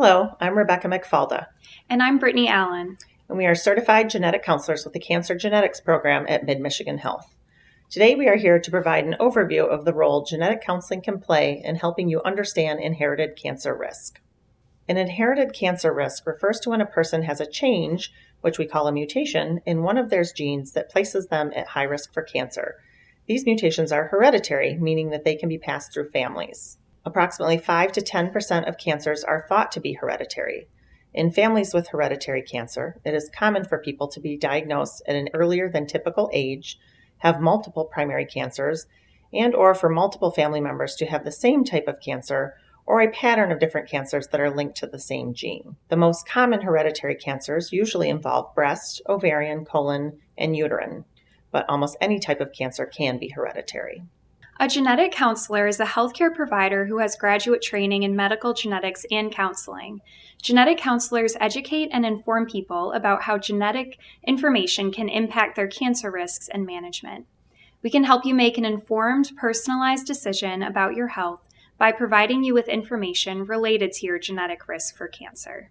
Hello, I'm Rebecca McFalda. And I'm Brittany Allen. And we are certified genetic counselors with the Cancer Genetics Program at Mid Michigan Health. Today, we are here to provide an overview of the role genetic counseling can play in helping you understand inherited cancer risk. An inherited cancer risk refers to when a person has a change, which we call a mutation, in one of their genes that places them at high risk for cancer. These mutations are hereditary, meaning that they can be passed through families. Approximately 5 to 10% of cancers are thought to be hereditary. In families with hereditary cancer, it is common for people to be diagnosed at an earlier than typical age, have multiple primary cancers, and or for multiple family members to have the same type of cancer or a pattern of different cancers that are linked to the same gene. The most common hereditary cancers usually involve breast, ovarian, colon, and uterine, but almost any type of cancer can be hereditary. A genetic counselor is a healthcare provider who has graduate training in medical genetics and counseling. Genetic counselors educate and inform people about how genetic information can impact their cancer risks and management. We can help you make an informed, personalized decision about your health by providing you with information related to your genetic risk for cancer.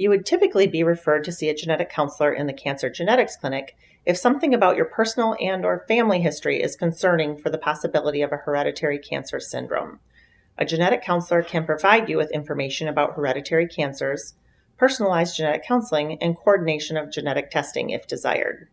You would typically be referred to see a genetic counselor in the cancer genetics clinic if something about your personal and or family history is concerning for the possibility of a hereditary cancer syndrome. A genetic counselor can provide you with information about hereditary cancers, personalized genetic counseling, and coordination of genetic testing if desired.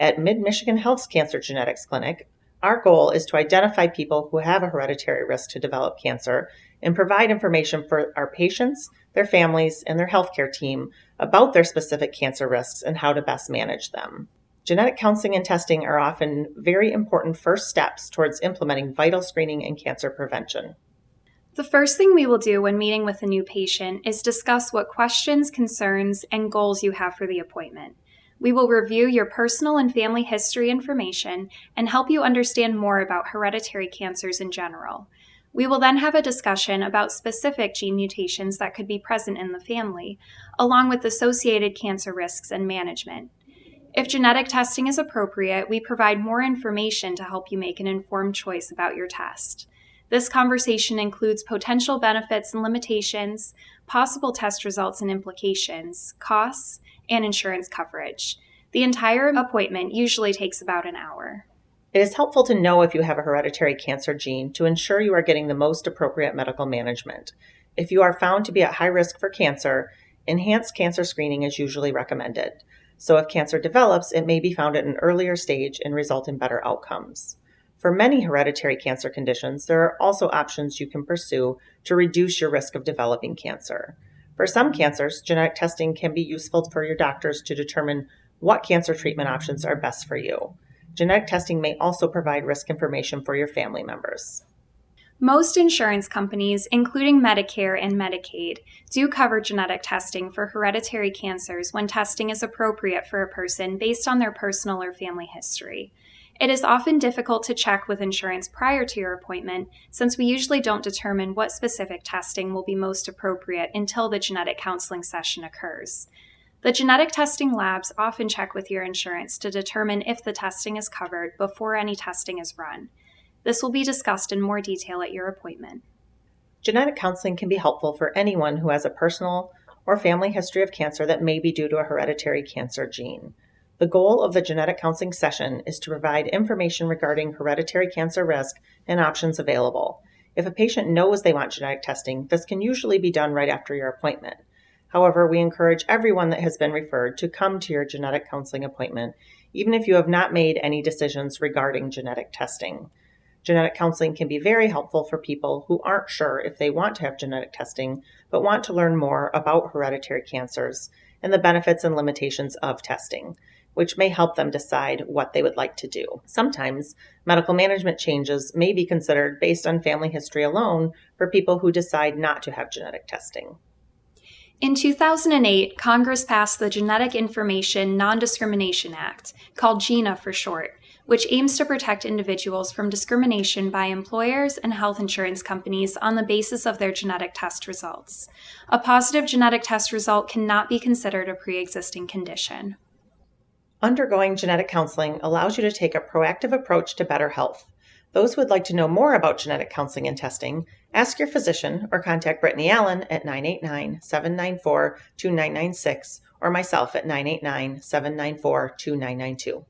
At Mid Michigan Health's Cancer Genetics Clinic, our goal is to identify people who have a hereditary risk to develop cancer and provide information for our patients, their families, and their healthcare team about their specific cancer risks and how to best manage them. Genetic counseling and testing are often very important first steps towards implementing vital screening and cancer prevention. The first thing we will do when meeting with a new patient is discuss what questions, concerns, and goals you have for the appointment. We will review your personal and family history information and help you understand more about hereditary cancers in general. We will then have a discussion about specific gene mutations that could be present in the family, along with associated cancer risks and management. If genetic testing is appropriate, we provide more information to help you make an informed choice about your test. This conversation includes potential benefits and limitations, possible test results and implications, costs, and insurance coverage. The entire appointment usually takes about an hour. It is helpful to know if you have a hereditary cancer gene to ensure you are getting the most appropriate medical management. If you are found to be at high risk for cancer, enhanced cancer screening is usually recommended. So if cancer develops, it may be found at an earlier stage and result in better outcomes. For many hereditary cancer conditions, there are also options you can pursue to reduce your risk of developing cancer. For some cancers, genetic testing can be useful for your doctors to determine what cancer treatment options are best for you. Genetic testing may also provide risk information for your family members. Most insurance companies, including Medicare and Medicaid, do cover genetic testing for hereditary cancers when testing is appropriate for a person based on their personal or family history. It is often difficult to check with insurance prior to your appointment since we usually don't determine what specific testing will be most appropriate until the genetic counseling session occurs. The genetic testing labs often check with your insurance to determine if the testing is covered before any testing is run. This will be discussed in more detail at your appointment. Genetic counseling can be helpful for anyone who has a personal or family history of cancer that may be due to a hereditary cancer gene. The goal of the genetic counseling session is to provide information regarding hereditary cancer risk and options available. If a patient knows they want genetic testing, this can usually be done right after your appointment. However, we encourage everyone that has been referred to come to your genetic counseling appointment, even if you have not made any decisions regarding genetic testing. Genetic counseling can be very helpful for people who aren't sure if they want to have genetic testing, but want to learn more about hereditary cancers and the benefits and limitations of testing, which may help them decide what they would like to do. Sometimes medical management changes may be considered based on family history alone for people who decide not to have genetic testing. In 2008, Congress passed the Genetic Information Non Discrimination Act, called GINA for short, which aims to protect individuals from discrimination by employers and health insurance companies on the basis of their genetic test results. A positive genetic test result cannot be considered a pre existing condition. Undergoing genetic counseling allows you to take a proactive approach to better health. Those who would like to know more about genetic counseling and testing, ask your physician or contact Brittany Allen at 989 794 2996 or myself at 989 794 2992.